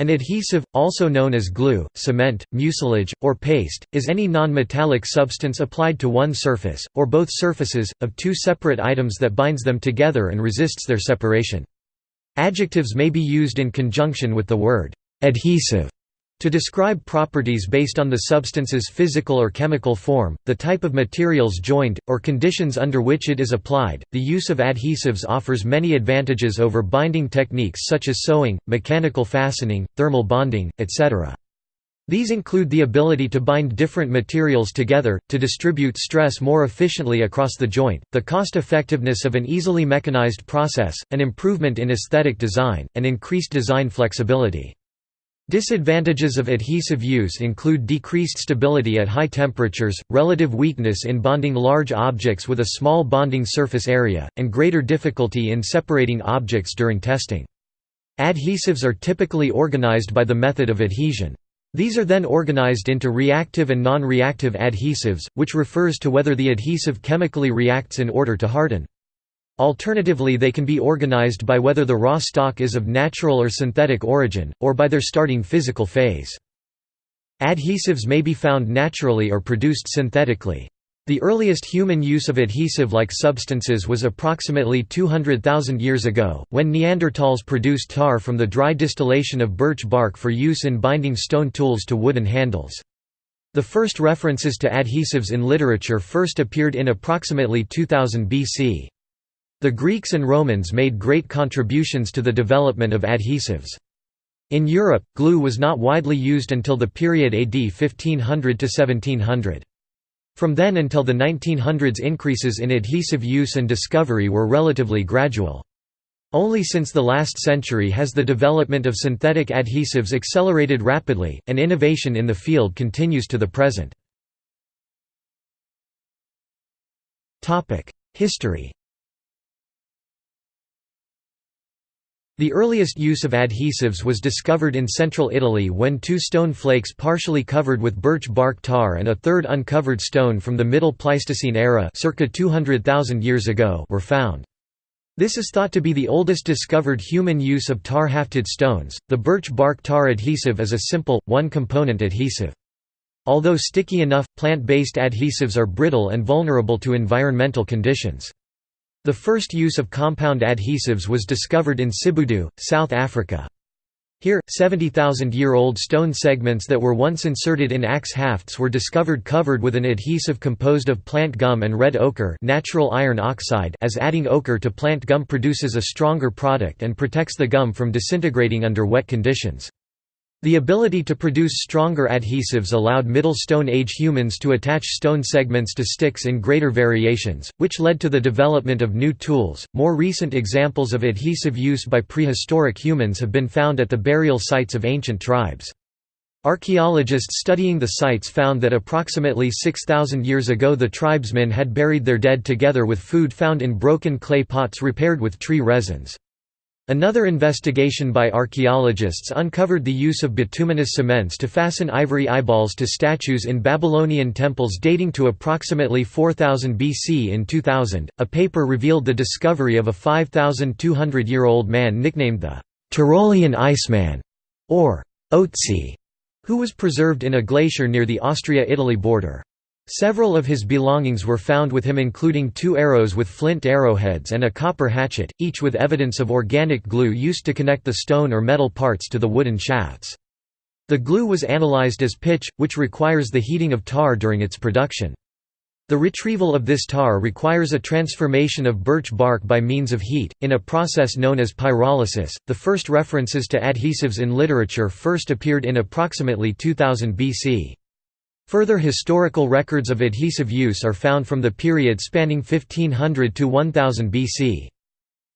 An adhesive, also known as glue, cement, mucilage, or paste, is any non-metallic substance applied to one surface, or both surfaces, of two separate items that binds them together and resists their separation. Adjectives may be used in conjunction with the word adhesive to describe properties based on the substance's physical or chemical form, the type of materials joined, or conditions under which it is applied, the use of adhesives offers many advantages over binding techniques such as sewing, mechanical fastening, thermal bonding, etc. These include the ability to bind different materials together, to distribute stress more efficiently across the joint, the cost-effectiveness of an easily mechanized process, an improvement in aesthetic design, and increased design flexibility. Disadvantages of adhesive use include decreased stability at high temperatures, relative weakness in bonding large objects with a small bonding surface area, and greater difficulty in separating objects during testing. Adhesives are typically organized by the method of adhesion. These are then organized into reactive and non-reactive adhesives, which refers to whether the adhesive chemically reacts in order to harden. Alternatively they can be organized by whether the raw stock is of natural or synthetic origin, or by their starting physical phase. Adhesives may be found naturally or produced synthetically. The earliest human use of adhesive-like substances was approximately 200,000 years ago, when Neanderthals produced tar from the dry distillation of birch bark for use in binding stone tools to wooden handles. The first references to adhesives in literature first appeared in approximately 2000 BC. The Greeks and Romans made great contributions to the development of adhesives. In Europe, glue was not widely used until the period AD 1500 to 1700. From then until the 1900s increases in adhesive use and discovery were relatively gradual. Only since the last century has the development of synthetic adhesives accelerated rapidly, and innovation in the field continues to the present. History The earliest use of adhesives was discovered in central Italy when two stone flakes partially covered with birch bark tar and a third uncovered stone from the Middle Pleistocene era circa 200,000 years ago were found. This is thought to be the oldest discovered human use of tar-hafted stones. The birch bark tar adhesive is a simple, one-component adhesive. Although sticky enough, plant-based adhesives are brittle and vulnerable to environmental conditions. The first use of compound adhesives was discovered in Sibudu, South Africa. Here, 70,000-year-old stone segments that were once inserted in axe hafts were discovered covered with an adhesive composed of plant gum and red ochre natural iron oxide as adding ochre to plant gum produces a stronger product and protects the gum from disintegrating under wet conditions. The ability to produce stronger adhesives allowed Middle Stone Age humans to attach stone segments to sticks in greater variations, which led to the development of new tools. More recent examples of adhesive use by prehistoric humans have been found at the burial sites of ancient tribes. Archaeologists studying the sites found that approximately 6,000 years ago the tribesmen had buried their dead together with food found in broken clay pots repaired with tree resins. Another investigation by archaeologists uncovered the use of bituminous cements to fasten ivory eyeballs to statues in Babylonian temples dating to approximately 4000 BC. In 2000, a paper revealed the discovery of a 5,200 year old man nicknamed the Tyrolean Iceman, or Otzi, who was preserved in a glacier near the Austria-Italy border. Several of his belongings were found with him including two arrows with flint arrowheads and a copper hatchet, each with evidence of organic glue used to connect the stone or metal parts to the wooden shafts. The glue was analyzed as pitch, which requires the heating of tar during its production. The retrieval of this tar requires a transformation of birch bark by means of heat, in a process known as pyrolysis. The first references to adhesives in literature first appeared in approximately 2000 BC. Further historical records of adhesive use are found from the period spanning 1500 to 1000 BC.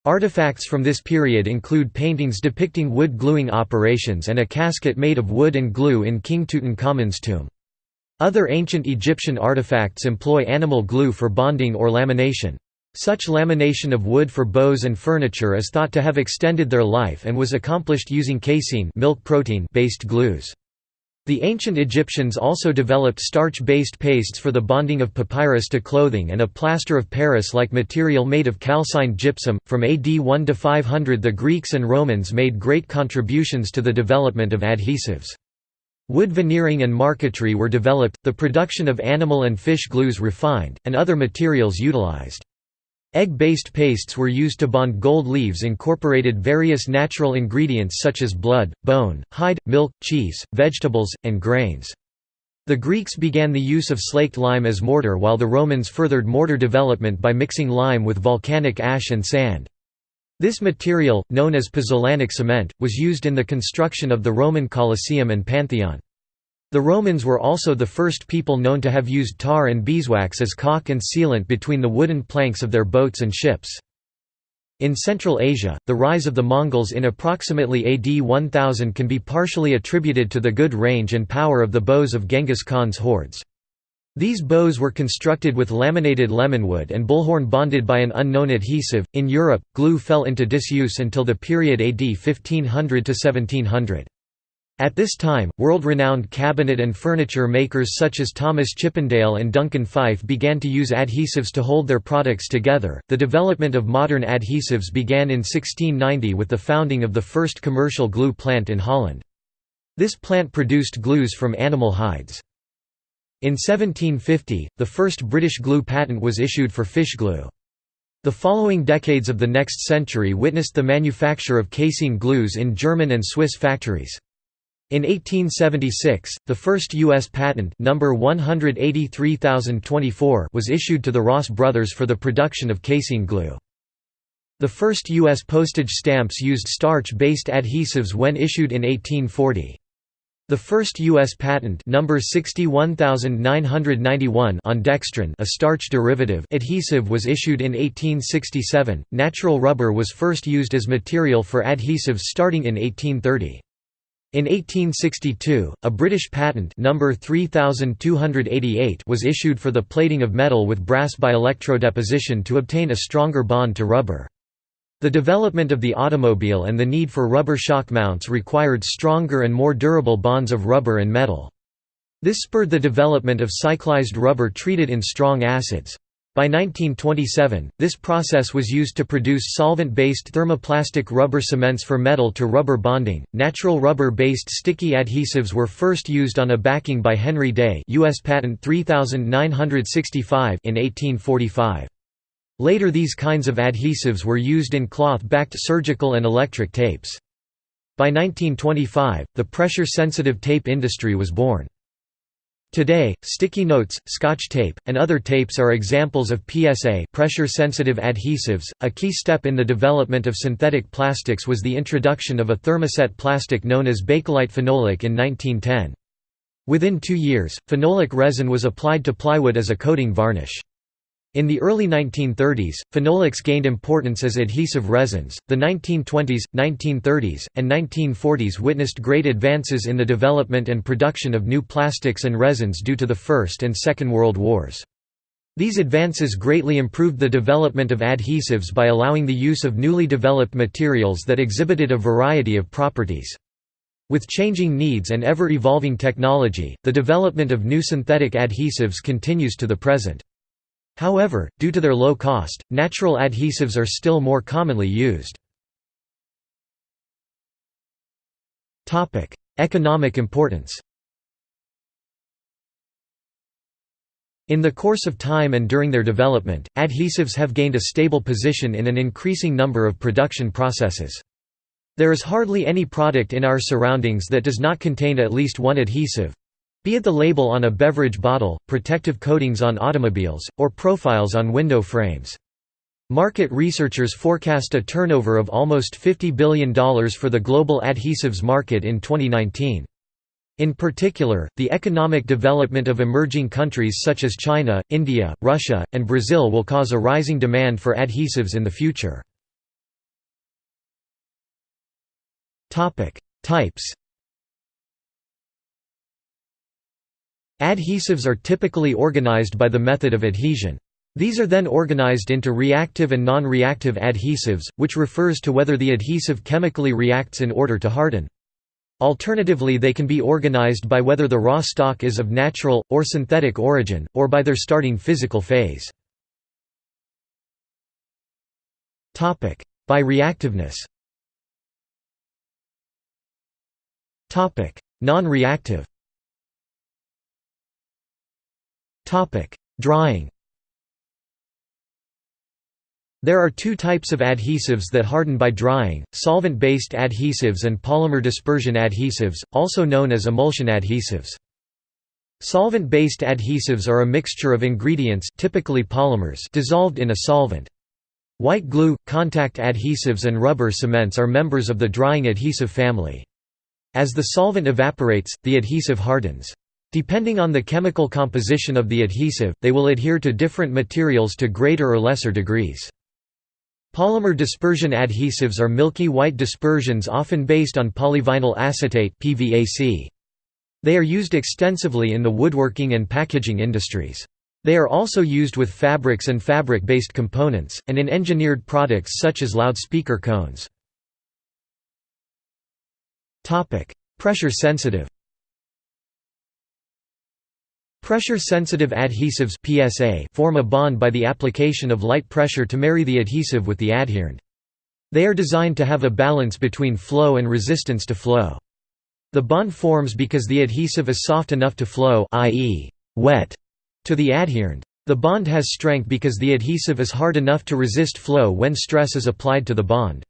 Artifacts from this period include paintings depicting wood gluing operations and a casket made of wood and glue in King Tutankhamun's tomb. Other ancient Egyptian artifacts employ animal glue for bonding or lamination. Such lamination of wood for bows and furniture is thought to have extended their life and was accomplished using casein milk protein based glues. The ancient Egyptians also developed starch-based pastes for the bonding of papyrus to clothing and a plaster of Paris-like material made of calcined gypsum. From AD 1 to 500 the Greeks and Romans made great contributions to the development of adhesives. Wood veneering and marquetry were developed, the production of animal and fish glues refined, and other materials utilized. Egg-based pastes were used to bond gold leaves incorporated various natural ingredients such as blood, bone, hide, milk, cheese, vegetables, and grains. The Greeks began the use of slaked lime as mortar while the Romans furthered mortar development by mixing lime with volcanic ash and sand. This material, known as pozzolanic cement, was used in the construction of the Roman Colosseum and Pantheon. The Romans were also the first people known to have used tar and beeswax as caulk and sealant between the wooden planks of their boats and ships. In Central Asia, the rise of the Mongols in approximately AD 1000 can be partially attributed to the good range and power of the bows of Genghis Khan's hordes. These bows were constructed with laminated lemonwood and bullhorn bonded by an unknown adhesive. In Europe, glue fell into disuse until the period AD 1500 to 1700. At this time, world-renowned cabinet and furniture makers such as Thomas Chippendale and Duncan Phyfe began to use adhesives to hold their products together. The development of modern adhesives began in 1690 with the founding of the first commercial glue plant in Holland. This plant produced glues from animal hides. In 1750, the first British glue patent was issued for fish glue. The following decades of the next century witnessed the manufacture of casein glues in German and Swiss factories. In 1876, the first U.S. patent number 183024 was issued to the Ross brothers for the production of casein glue. The first U.S. postage stamps used starch-based adhesives when issued in 1840. The first U.S. patent number 61991 on dextrin a starch derivative adhesive was issued in 1867. Natural rubber was first used as material for adhesives starting in 1830. In 1862, a British patent number 3288 was issued for the plating of metal with brass by electrodeposition to obtain a stronger bond to rubber. The development of the automobile and the need for rubber shock mounts required stronger and more durable bonds of rubber and metal. This spurred the development of cyclized rubber treated in strong acids. By 1927, this process was used to produce solvent-based thermoplastic rubber cements for metal-to-rubber bonding. Natural rubber-based sticky adhesives were first used on a backing by Henry Day, U.S. Patent 3965 in 1845. Later these kinds of adhesives were used in cloth-backed surgical and electric tapes. By 1925, the pressure-sensitive tape industry was born. Today, sticky notes, scotch tape, and other tapes are examples of PSA pressure-sensitive adhesives. A key step in the development of synthetic plastics was the introduction of a thermoset plastic known as Bakelite phenolic in 1910. Within two years, phenolic resin was applied to plywood as a coating varnish. In the early 1930s, phenolics gained importance as adhesive resins. The 1920s, 1930s, and 1940s witnessed great advances in the development and production of new plastics and resins due to the First and Second World Wars. These advances greatly improved the development of adhesives by allowing the use of newly developed materials that exhibited a variety of properties. With changing needs and ever-evolving technology, the development of new synthetic adhesives continues to the present. However, due to their low cost, natural adhesives are still more commonly used. Economic importance In the course of time and during their development, adhesives have gained a stable position in an increasing number of production processes. There is hardly any product in our surroundings that does not contain at least one adhesive, be it the label on a beverage bottle, protective coatings on automobiles, or profiles on window frames. Market researchers forecast a turnover of almost $50 billion for the global adhesives market in 2019. In particular, the economic development of emerging countries such as China, India, Russia, and Brazil will cause a rising demand for adhesives in the future. Types Adhesives are typically organized by the method of adhesion. These are then organized into reactive and non-reactive adhesives, which refers to whether the adhesive chemically reacts in order to harden. Alternatively they can be organized by whether the raw stock is of natural, or synthetic origin, or by their starting physical phase. By reactiveness Non-reactive Drying There are two types of adhesives that harden by drying, solvent-based adhesives and polymer dispersion adhesives, also known as emulsion adhesives. Solvent-based adhesives are a mixture of ingredients typically polymers dissolved in a solvent. White glue, contact adhesives and rubber cements are members of the drying adhesive family. As the solvent evaporates, the adhesive hardens. Depending on the chemical composition of the adhesive, they will adhere to different materials to greater or lesser degrees. Polymer dispersion adhesives are milky white dispersions often based on polyvinyl acetate They are used extensively in the woodworking and packaging industries. They are also used with fabrics and fabric-based components, and in engineered products such as loudspeaker cones. Pressure sensitive Pressure-sensitive adhesives PSA form a bond by the application of light pressure to marry the adhesive with the adherend. They are designed to have a balance between flow and resistance to flow. The bond forms because the adhesive is soft enough to flow i.e., wet, to the adherend. The bond has strength because the adhesive is hard enough to resist flow when stress is applied to the bond.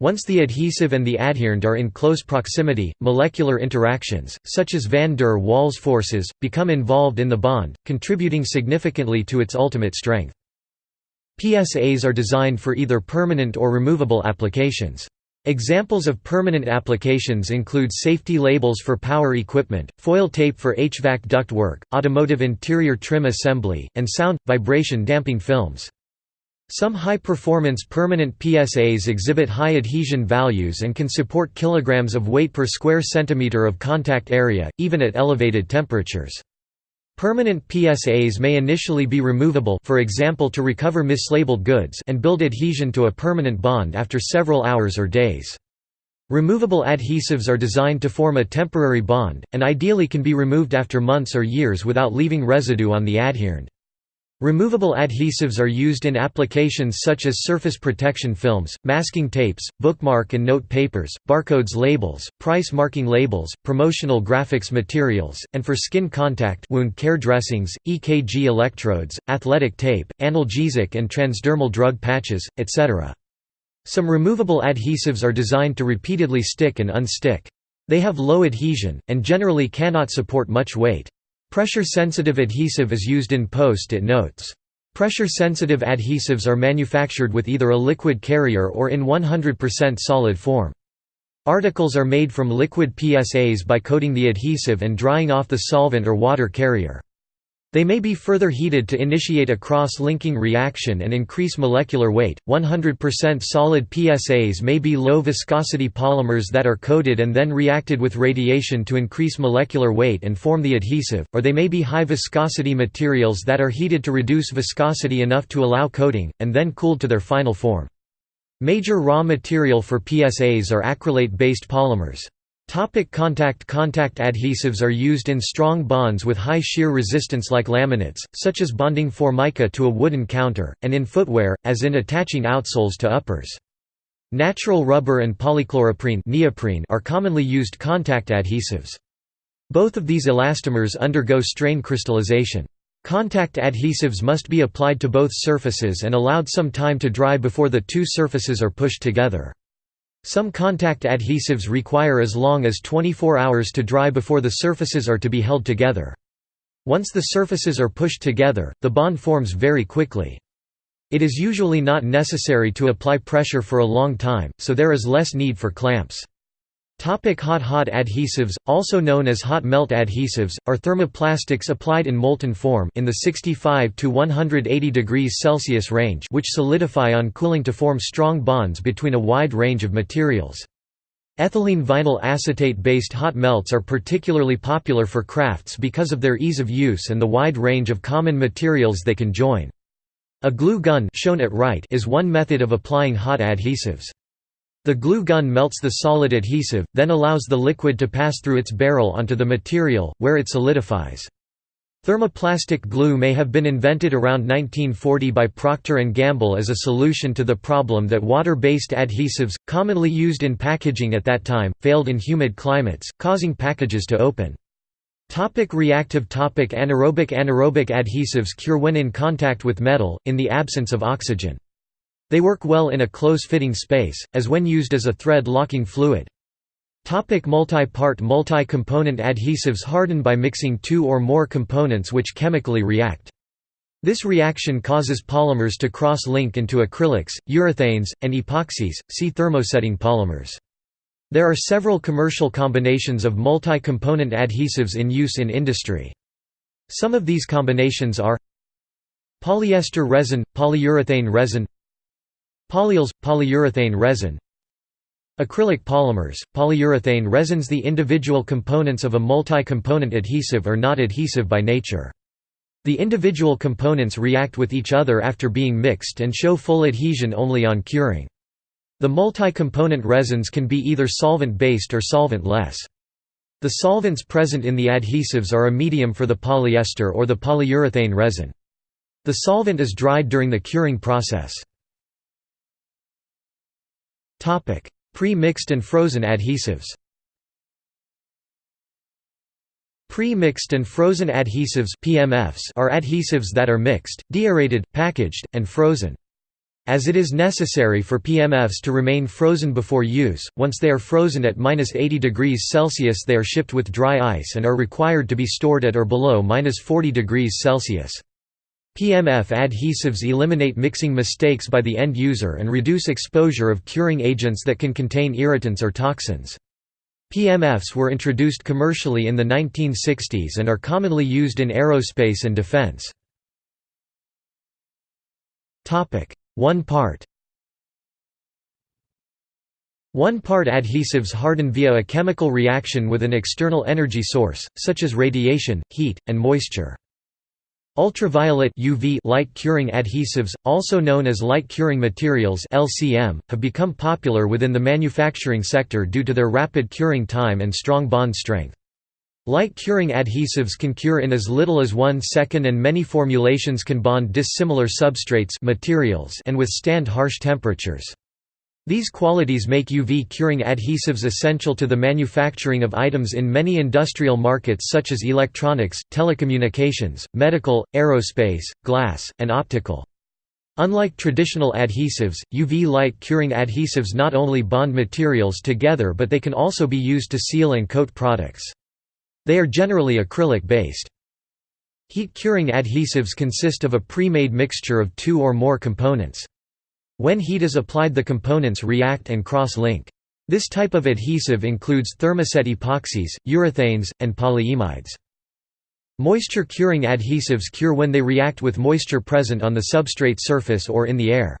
Once the adhesive and the adherend are in close proximity, molecular interactions, such as van der Waals forces, become involved in the bond, contributing significantly to its ultimate strength. PSAs are designed for either permanent or removable applications. Examples of permanent applications include safety labels for power equipment, foil tape for HVAC ductwork, automotive interior trim assembly, and sound, vibration damping films. Some high-performance permanent PSAs exhibit high adhesion values and can support kilograms of weight per square centimeter of contact area, even at elevated temperatures. Permanent PSAs may initially be removable for example to recover mislabeled goods and build adhesion to a permanent bond after several hours or days. Removable adhesives are designed to form a temporary bond, and ideally can be removed after months or years without leaving residue on the adherend. Removable adhesives are used in applications such as surface protection films, masking tapes, bookmark and note papers, barcodes labels, price marking labels, promotional graphics materials, and for skin contact wound care dressings, EKG electrodes, athletic tape, analgesic and transdermal drug patches, etc. Some removable adhesives are designed to repeatedly stick and unstick. They have low adhesion, and generally cannot support much weight. Pressure-sensitive adhesive is used in post-it notes. Pressure-sensitive adhesives are manufactured with either a liquid carrier or in 100% solid form. Articles are made from liquid PSAs by coating the adhesive and drying off the solvent or water carrier. They may be further heated to initiate a cross-linking reaction and increase molecular weight. 100% solid PSAs may be low viscosity polymers that are coated and then reacted with radiation to increase molecular weight and form the adhesive, or they may be high viscosity materials that are heated to reduce viscosity enough to allow coating, and then cooled to their final form. Major raw material for PSAs are acrylate-based polymers. Topic contact Contact adhesives are used in strong bonds with high shear resistance like laminates, such as bonding formica to a wooden counter, and in footwear, as in attaching outsoles to uppers. Natural rubber and polychloroprene neoprene are commonly used contact adhesives. Both of these elastomers undergo strain crystallization. Contact adhesives must be applied to both surfaces and allowed some time to dry before the two surfaces are pushed together. Some contact adhesives require as long as 24 hours to dry before the surfaces are to be held together. Once the surfaces are pushed together, the bond forms very quickly. It is usually not necessary to apply pressure for a long time, so there is less need for clamps. Topic hot Hot adhesives, also known as hot melt adhesives, are thermoplastics applied in molten form in the 65 to 180 degrees Celsius range which solidify on cooling to form strong bonds between a wide range of materials. Ethylene vinyl acetate-based hot melts are particularly popular for crafts because of their ease of use and the wide range of common materials they can join. A glue gun shown at right is one method of applying hot adhesives. The glue gun melts the solid adhesive, then allows the liquid to pass through its barrel onto the material, where it solidifies. Thermoplastic glue may have been invented around 1940 by Procter & Gamble as a solution to the problem that water-based adhesives, commonly used in packaging at that time, failed in humid climates, causing packages to open. Topic reactive topic Anaerobic Anaerobic adhesives cure when in contact with metal, in the absence of oxygen. They work well in a close-fitting space, as when used as a thread-locking fluid. Multi-part multi-component adhesives harden by mixing two or more components which chemically react. This reaction causes polymers to cross-link into acrylics, urethanes, and epoxies, see thermosetting polymers. There are several commercial combinations of multi-component adhesives in use in industry. Some of these combinations are Polyester resin, polyurethane resin Polyols, polyurethane resin Acrylic polymers, polyurethane resins The individual components of a multi-component adhesive are not adhesive by nature. The individual components react with each other after being mixed and show full adhesion only on curing. The multi-component resins can be either solvent-based or solvent-less. The solvents present in the adhesives are a medium for the polyester or the polyurethane resin. The solvent is dried during the curing process. Pre-mixed and frozen adhesives Pre-mixed and frozen adhesives PMFs are adhesives that are mixed, deaerated, packaged, and frozen. As it is necessary for PMFs to remain frozen before use, once they are frozen at 80 degrees Celsius they are shipped with dry ice and are required to be stored at or below 40 degrees Celsius. PMF adhesives eliminate mixing mistakes by the end user and reduce exposure of curing agents that can contain irritants or toxins. PMFs were introduced commercially in the 1960s and are commonly used in aerospace and defense. One part One-part adhesives harden via a chemical reaction with an external energy source, such as radiation, heat, and moisture. Ultraviolet UV light curing adhesives, also known as light curing materials LCM, have become popular within the manufacturing sector due to their rapid curing time and strong bond strength. Light curing adhesives can cure in as little as one second and many formulations can bond dissimilar substrates materials and withstand harsh temperatures. These qualities make UV curing adhesives essential to the manufacturing of items in many industrial markets such as electronics, telecommunications, medical, aerospace, glass, and optical. Unlike traditional adhesives, UV light curing adhesives not only bond materials together but they can also be used to seal and coat products. They are generally acrylic-based. Heat curing adhesives consist of a pre-made mixture of two or more components. When heat is applied the components react and cross-link. This type of adhesive includes thermoset epoxies, urethanes, and polyimides. Moisture-curing adhesives cure when they react with moisture present on the substrate surface or in the air.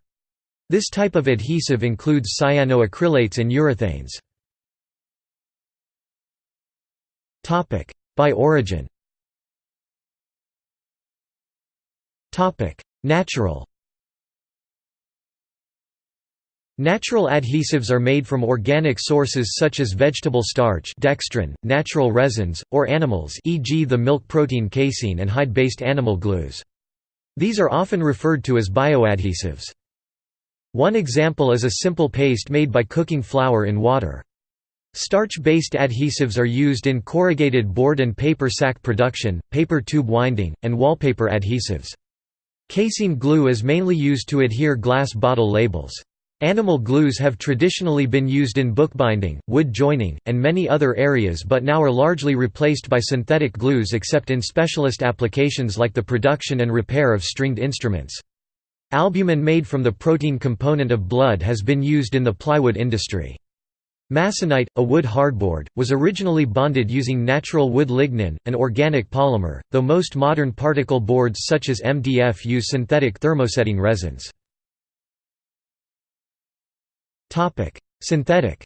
This type of adhesive includes cyanoacrylates and urethanes. By origin Natural Natural adhesives are made from organic sources such as vegetable starch dextrin, natural resins, or animals e.g. the milk protein casein and hide-based animal glues. These are often referred to as bioadhesives. One example is a simple paste made by cooking flour in water. Starch-based adhesives are used in corrugated board and paper sack production, paper tube winding, and wallpaper adhesives. Casein glue is mainly used to adhere glass bottle labels. Animal glues have traditionally been used in bookbinding, wood joining, and many other areas but now are largely replaced by synthetic glues except in specialist applications like the production and repair of stringed instruments. Albumin made from the protein component of blood has been used in the plywood industry. Masonite, a wood hardboard, was originally bonded using natural wood lignin, an organic polymer, though most modern particle boards such as MDF use synthetic thermosetting resins. Synthetic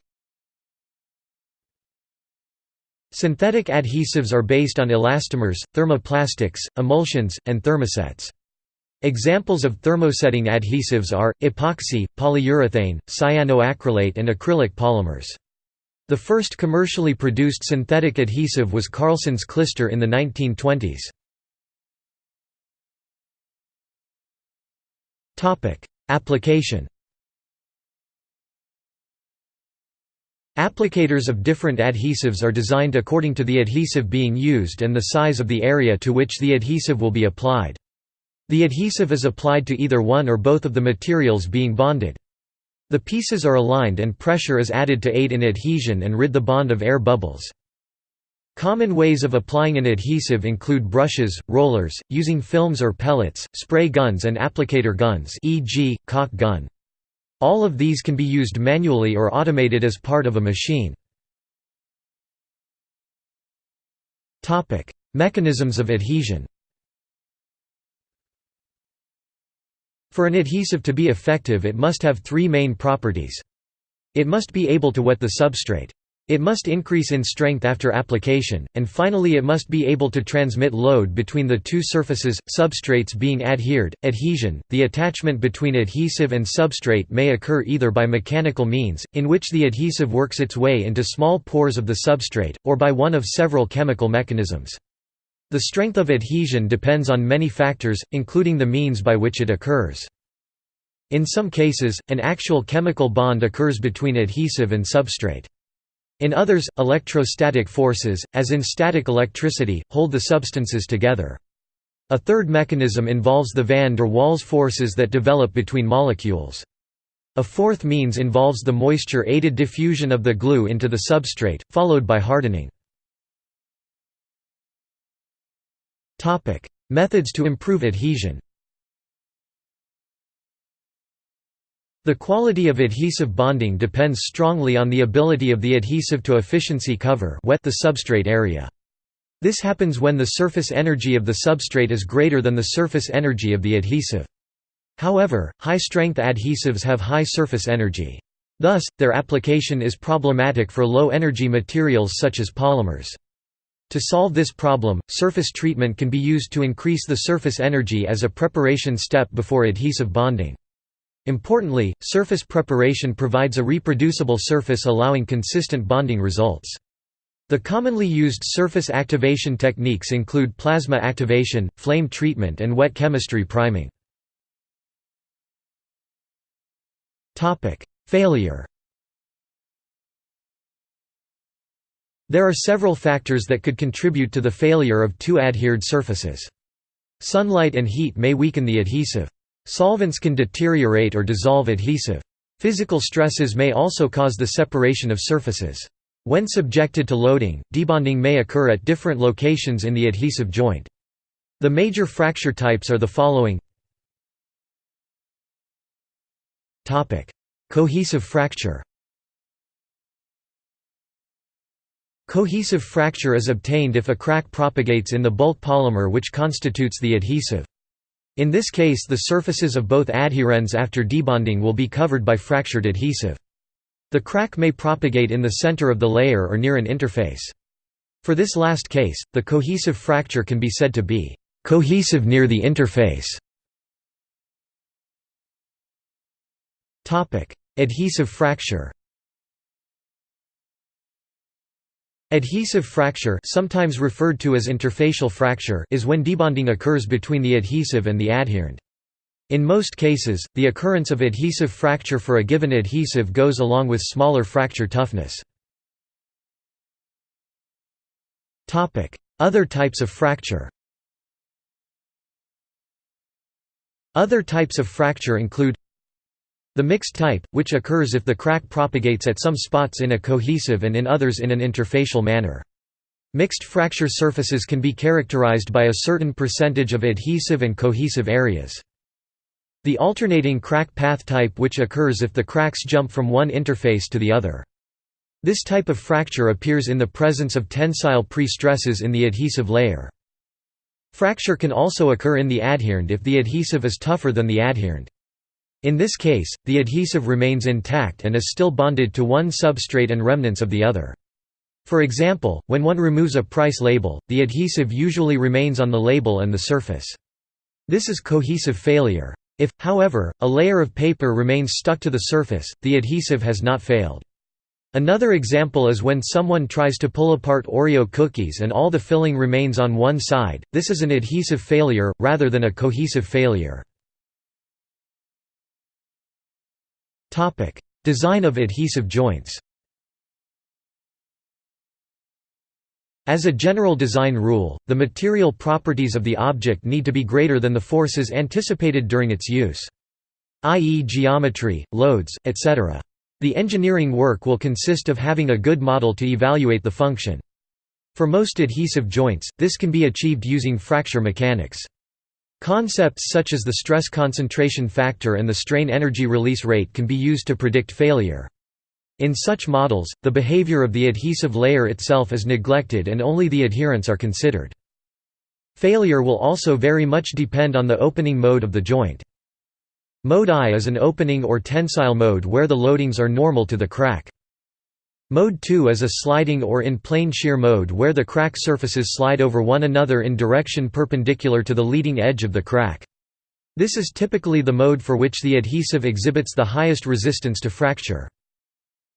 Synthetic adhesives are based on elastomers, thermoplastics, emulsions, and thermosets. Examples of thermosetting adhesives are, epoxy, polyurethane, cyanoacrylate and acrylic polymers. The first commercially produced synthetic adhesive was Karlson's Klister in the 1920s. Application Applicators of different adhesives are designed according to the adhesive being used and the size of the area to which the adhesive will be applied. The adhesive is applied to either one or both of the materials being bonded. The pieces are aligned and pressure is added to aid in adhesion and rid the bond of air bubbles. Common ways of applying an adhesive include brushes, rollers, using films or pellets, spray guns and applicator guns e.g., caulk gun. All of these can be used manually or automated as part of a machine. Mechanisms of adhesion For an adhesive to be effective it must have three main properties. It must be able to wet the substrate. It must increase in strength after application, and finally it must be able to transmit load between the two surfaces, substrates being adhered. Adhesion The attachment between adhesive and substrate may occur either by mechanical means, in which the adhesive works its way into small pores of the substrate, or by one of several chemical mechanisms. The strength of adhesion depends on many factors, including the means by which it occurs. In some cases, an actual chemical bond occurs between adhesive and substrate. In others, electrostatic forces, as in static electricity, hold the substances together. A third mechanism involves the van der Waals forces that develop between molecules. A fourth means involves the moisture-aided diffusion of the glue into the substrate, followed by hardening. Methods to improve adhesion The quality of adhesive bonding depends strongly on the ability of the adhesive to efficiency cover wet the substrate area. This happens when the surface energy of the substrate is greater than the surface energy of the adhesive. However, high-strength adhesives have high surface energy. Thus, their application is problematic for low-energy materials such as polymers. To solve this problem, surface treatment can be used to increase the surface energy as a preparation step before adhesive bonding. Importantly, surface preparation provides a reproducible surface allowing consistent bonding results. The commonly used surface activation techniques include plasma activation, flame treatment and wet chemistry priming. Failure There are several factors that could contribute to the failure of two adhered surfaces. Sunlight and heat may weaken the adhesive. Solvents can deteriorate or dissolve adhesive. Physical stresses may also cause the separation of surfaces. When subjected to loading, debonding may occur at different locations in the adhesive joint. The major fracture types are the following Cohesive fracture Cohesive fracture is obtained if a crack propagates in the bulk polymer which constitutes the adhesive. In this case the surfaces of both adherends after debonding will be covered by fractured adhesive. The crack may propagate in the center of the layer or near an interface. For this last case, the cohesive fracture can be said to be cohesive near the interface. Adhesive fracture Adhesive fracture sometimes referred to as interfacial fracture is when debonding occurs between the adhesive and the adherend. In most cases, the occurrence of adhesive fracture for a given adhesive goes along with smaller fracture toughness. Other types of fracture Other types of fracture include the mixed type, which occurs if the crack propagates at some spots in a cohesive and in others in an interfacial manner. Mixed fracture surfaces can be characterized by a certain percentage of adhesive and cohesive areas. The alternating crack path type which occurs if the cracks jump from one interface to the other. This type of fracture appears in the presence of tensile pre-stresses in the adhesive layer. Fracture can also occur in the adherend if the adhesive is tougher than the adherend. In this case, the adhesive remains intact and is still bonded to one substrate and remnants of the other. For example, when one removes a price label, the adhesive usually remains on the label and the surface. This is cohesive failure. If, however, a layer of paper remains stuck to the surface, the adhesive has not failed. Another example is when someone tries to pull apart Oreo cookies and all the filling remains on one side, this is an adhesive failure, rather than a cohesive failure. Design of adhesive joints As a general design rule, the material properties of the object need to be greater than the forces anticipated during its use. i.e. geometry, loads, etc. The engineering work will consist of having a good model to evaluate the function. For most adhesive joints, this can be achieved using fracture mechanics. Concepts such as the stress concentration factor and the strain energy release rate can be used to predict failure. In such models, the behavior of the adhesive layer itself is neglected and only the adherends are considered. Failure will also very much depend on the opening mode of the joint. Mode I is an opening or tensile mode where the loadings are normal to the crack. Mode 2 is a sliding or in plane shear mode where the crack surfaces slide over one another in direction perpendicular to the leading edge of the crack. This is typically the mode for which the adhesive exhibits the highest resistance to fracture.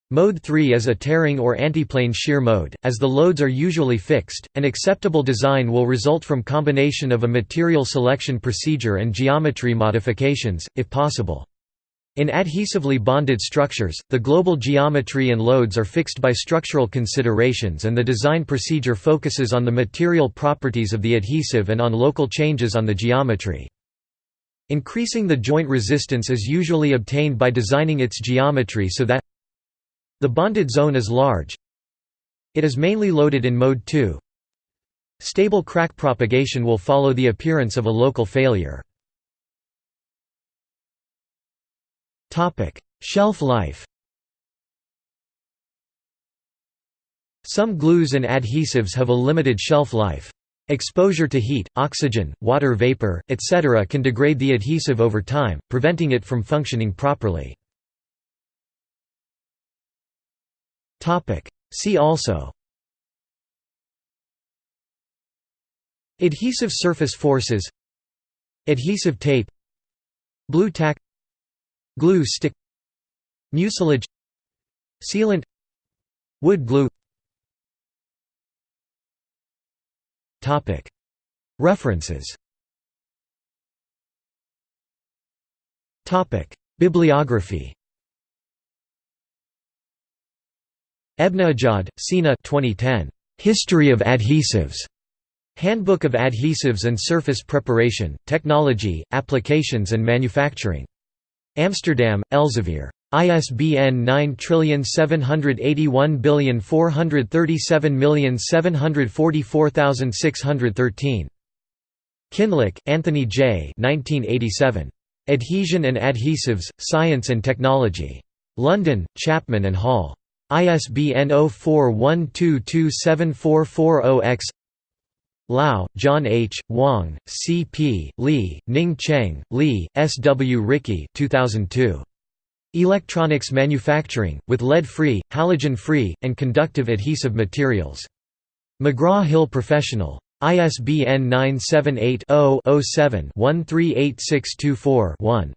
Mode 3 is a tearing or antiplane shear mode, as the loads are usually fixed. An acceptable design will result from combination of a material selection procedure and geometry modifications, if possible. In adhesively bonded structures, the global geometry and loads are fixed by structural considerations and the design procedure focuses on the material properties of the adhesive and on local changes on the geometry. Increasing the joint resistance is usually obtained by designing its geometry so that the bonded zone is large. It is mainly loaded in mode 2. Stable crack propagation will follow the appearance of a local failure. Shelf life Some glues and adhesives have a limited shelf life. Exposure to heat, oxygen, water vapor, etc. can degrade the adhesive over time, preventing it from functioning properly. See also Adhesive surface forces Adhesive tape Blu Tack Glue stick. Mucilage. Sealant. Wood glue. References. Bibliography. Ebnejad, Sina 2010. History of Adhesives. Handbook of Adhesives and Surface Preparation, Technology, Applications and Manufacturing. Amsterdam, Elsevier. ISBN 9781437744613. Kinloch, Anthony J. 1987. Adhesion and Adhesives, Science and Technology. London, Chapman and Hall. ISBN 0412274440-X Lau, John H., Wang, C. P., Li, Ning Cheng, Li, S. W. Ricky 2002. Electronics Manufacturing, with lead-free, halogen-free, and conductive adhesive materials. McGraw-Hill Professional. ISBN 978 0 7 138624 1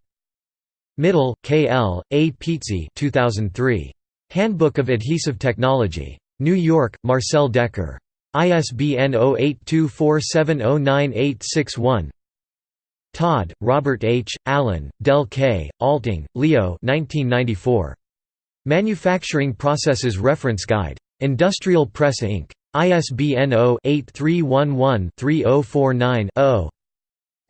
Mittal, K. L., A. Pizzi 2003. Handbook of Adhesive Technology. New York, Marcel Dekker. ISBN 0824709861 Todd, Robert H., Allen, Del K., Alting, Leo 1994. Manufacturing Processes Reference Guide. Industrial Press Inc. ISBN 0-8311-3049-0.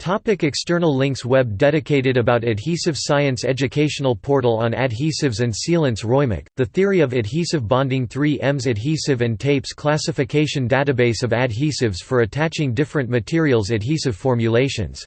Topic external links Web dedicated about adhesive science Educational portal on adhesives and sealants Roymech, The Theory of Adhesive Bonding 3Ms Adhesive and Tapes Classification Database of adhesives for attaching different materials Adhesive formulations